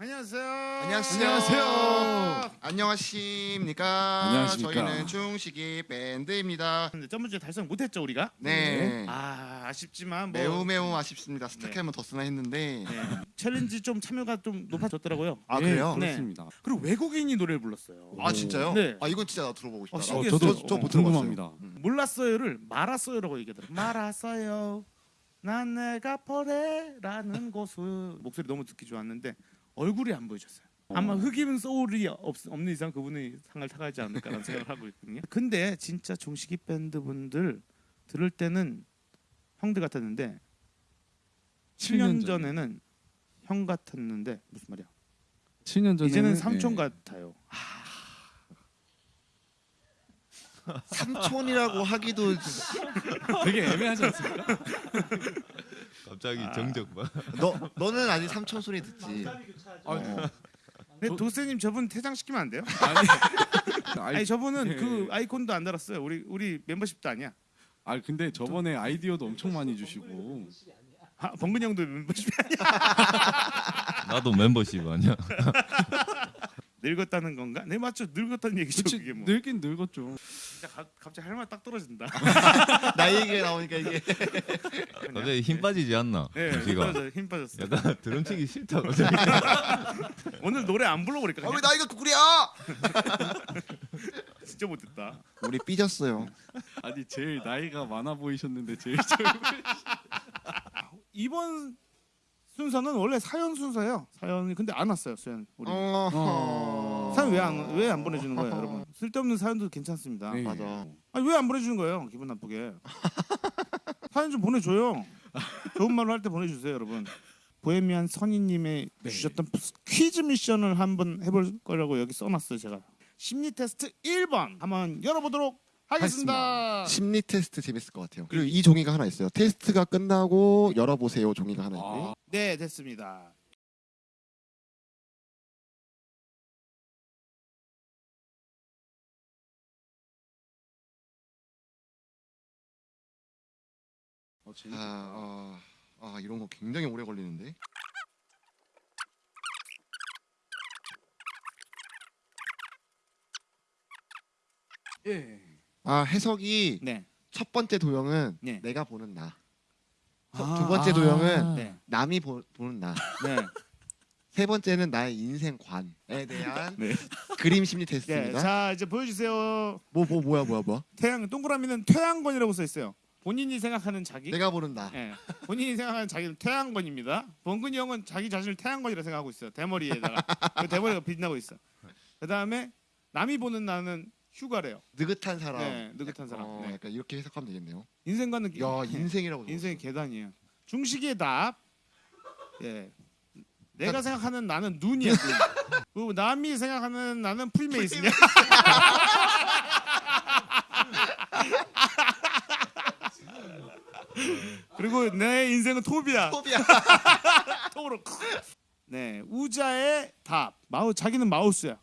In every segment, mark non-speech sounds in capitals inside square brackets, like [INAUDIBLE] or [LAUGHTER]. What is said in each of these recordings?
안녕하세요. 안녕하세요. 안녕하세요. 안녕하십니까. 안녕하십니까. 저희는 중식이 밴드입니다. 근데 저번 주에 달성 못했죠 우리가? 네. 아 아쉽지만 뭐 매우 매우 아쉽습니다. 스타캠은 더 쓰나 했는데. 네. challenge 좀 참여가 좀 높아졌더라고요. 아 예, 그래요? 네. 그렇습니다. 그리고 외국인이 노래를 불렀어요. 아 진짜요? 네. 아 이건 진짜 나 들어보고 싶다. 어, 어, 신기했어요. 저도 저- 저 어, 못 들어봤어요. 궁금합니다. 몰랐어요를 말았어요라고 얘기하더라고. 말았어요. 난 내가 버레라는 [LAUGHS] 곳을 목소리 너무 듣기 좋았는데 얼굴이 안 보여줬어요. 아마 흑임 소울이 없, 없는 이상 그분이 상을 타가지 않을까라는 [LAUGHS] 생각을 하고 있거든요. 근데 진짜 종식이 밴드 분들 들을 때는 형들 같았는데 7년 전에는 형 같았는데 무슨 말이야? 7년 전에 이제는 삼촌 같아요. 삼촌이라고 하기도 [LAUGHS] 되게 애매하지 않습니까? [LAUGHS] 갑자기 아. 정적 봐. [LAUGHS] 너 너는 아직 삼촌 소리 듣지. 아, 어. 근데 도세님 저분 퇴장시키면 안 돼요? [LAUGHS] 아니, [LAUGHS] 아니 저분은 예. 그 아이콘도 안 달았어요. 우리 우리 멤버십도 아니야. 아 근데 저번에 아이디어도 엄청 많이 주시고 아, 범근 형도 멤버십 나도 멤버십 아니야. 늙었다는 건가? 네 맞죠. 늙었다는 얘기죠. 그치, 그게 뭐. 늙긴 늙었죠. 진짜 가, 갑자기 할 말 딱 떨어진다. [LAUGHS] 나 얘기가 나오니까 이게 [LAUGHS] 갑자기 힘 빠지지 않나? 네, 힘 지가 빠졌어. 힘 빠졌어. 약간 드럼 치기 싫다. [LAUGHS] 갑자기. 오늘 노래 안 불러버릴까? 아, 왜? 나이가 구구리야? 진짜 못했다. 우리 삐졌어요. 아니 제일 나이가 많아 보이셨는데 제일 젊은 이번 순서는 원래 사연 순서예요. 사연이 근데 안 왔어요. 사연 우리. 어. 사연 왜안왜 안 보내주는 거예요, 여러분? 쓸데없는 사연도 괜찮습니다. 네. 맞아. 아니 왜 안 보내주는 거예요? 기분 나쁘게. [LAUGHS] 사연 좀 보내줘요. 좋은 말로 할 때 보내주세요, 여러분. 보헤미안 선희님의 네. 주셨던 퀴즈 미션을 한번 해볼 거라고 여기 써놨어요, 제가. 심리 테스트 1번 한번 열어보도록 하겠습니다. 심리 테스트 재밌을 것 같아요. 그리고 이 종이가 하나 있어요. 테스트가 끝나고 열어보세요 종이가 하나 있네. 아, 네, 됐습니다. 어, 재밌... 아, 어, 아 이런 거 굉장히 오래 걸리는데. 예. 아 해석이 네. 첫 번째 도형은 네. 내가 보는 나. 아, 두 번째 도형은 네. 남이 보, 보는 나. 네. 세 번째는 나의 인생관에 대한 네. 그림 심리 네. 테스트입니다. 자, 이제 보여주세요. 뭐 뭐 뭐 야 뭐야 뭐야. 태양 동그라미는 태양권이라고 써 있어요. 본인이 생각하는 자기. 내가 보는 나. 예. 본인이 생각하는 자기는 태양권입니다. 범근이 형은 자기 자신을 태양권이라 생각하고 있어요. 대머리에다가 그 대머리가 빛나고 있어. 그 다음에 남이 보는 나는 휴가래요. 느긋한 사람. 네, 느긋한 사람. 어, 네. 약간 이렇게 해석하면 되겠네요. 인생과는 야 인생이라고. 인생의 계단이에요. 중식의 답. 예. 내가 생각하는 나는 눈이야. 눈. [LAUGHS] 그리고 남이 생각하는 나는 프리메이슨이야. [LAUGHS] 그리고 내 인생은 톱이야. 톱이야. 톱으로. 네, 우자의 답. 마우 자기는 마우스야.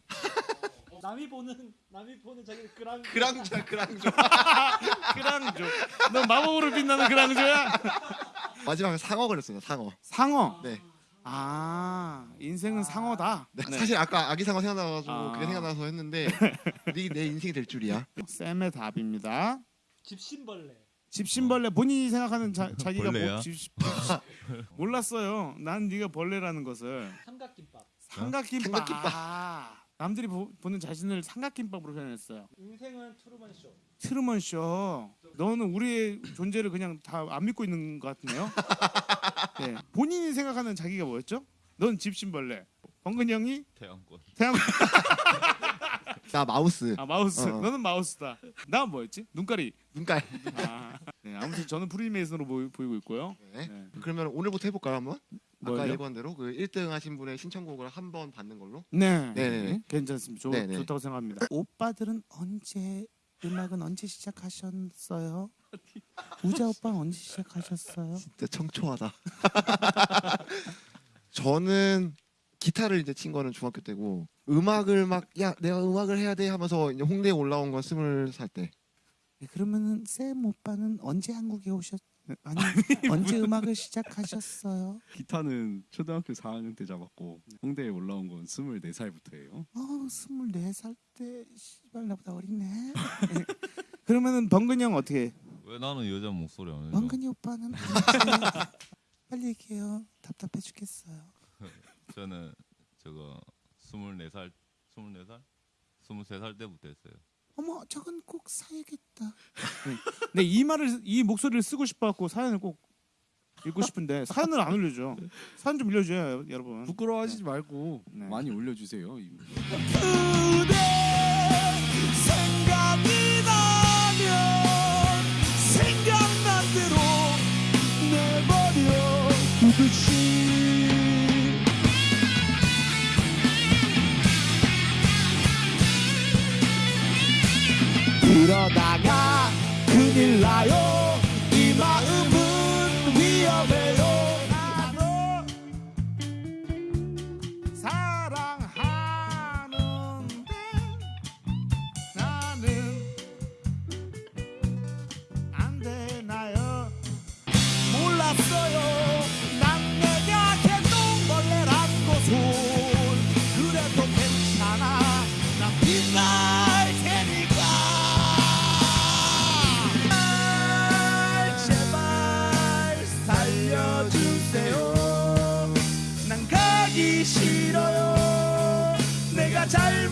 남이 보는 남이 보는 자기 그랑 그랑자 그랑자. [LAUGHS] 그랑조. 너 마법으로 빛나는 그랑조야? 마지막에 상어 그랬어요. 상어. 상어. 네. 아, 인생은 상어다. 네, 네. 사실 아까 아기 상어 생각나가지고 아. 그게 생각나서 했는데 네, 내 인생이 될 줄이야. 쌤의 답입니다. 집신벌레 집신벌레 본인이 생각하는 자, 자기가 벌레야? 뭐, 집, [LAUGHS] 몰랐어요. 난 네가 벌레라는 것을 삼각김밥 삼각김밥. 삼각김밥. 아, 남들이 보, 는 자신을 삼각김밥으로 표현했어요. 인생은 트루먼 쇼 트루먼 쇼. 너는 우리의 존재를 그냥 다 안 믿고 있는 것 같네요. [LAUGHS] 네. 본인이 생각하는 자기가 뭐였죠? 넌 집신벌레. 범근 형이 태양권. 태양 [LAUGHS] 나 마우스. 아 마우스. 어. 너는 마우스다. 나 뭐였지? 눈가리. 눈깔. 아, 네, 아무튼 저는 프리메이슨으로 보이, 보이 고 있고요. 네. 네. 그러면 오늘부터 해볼까요 한번? 아까? 얘기한 대로 그 1등 하신 분의 신청곡을 한 번 받는 걸로. 네, 네네네. 괜찮습니다. 좋, 네네. 좋다고 생각합니다. [LAUGHS] 오빠들은 언제 음악은 언제 시작하셨어요? 우자 오빠 언제 시작하셨어요? 진짜 청초하다. [LAUGHS] 저는 기타를 이제 친 거는 중학교 때고 음악을 막 야 내가 음악을 해야 돼 하면서 이제 홍대에 올라온 건 스물 살 때. 네, 그러면은 쌤 오빠는 언제 한국에 오셨 아니 언제 음악을 시작하셨어요? 기타는 초등학교 4학년 때 잡았고 홍대에 올라온 건 24살부터예요. 어 스물네 살때 씨발 나보다 어리네. 그러면은 번근이 형 어떻게? 해? 왜 나는 여자 목소리 안 해줘? 번근이 오빠는 언제? 빨리 얘기해요. 답답해 죽겠어요. [LAUGHS] 저는 저거 24살 24살? 23살 때부터 했어요. 어머 저건 꼭 사야겠다. [LAUGHS] 네, 이 말을 이 목소리를 쓰고 싶어갖고 사연을 꼭 읽고 싶은데 사연을 안 올려줘. 사연 좀 올려줘요 여러분. 부끄러워하시지 말고 네. 많이 올려주세요. 그러다가 큰일 나요 난 가기 싫어요. 내가 잘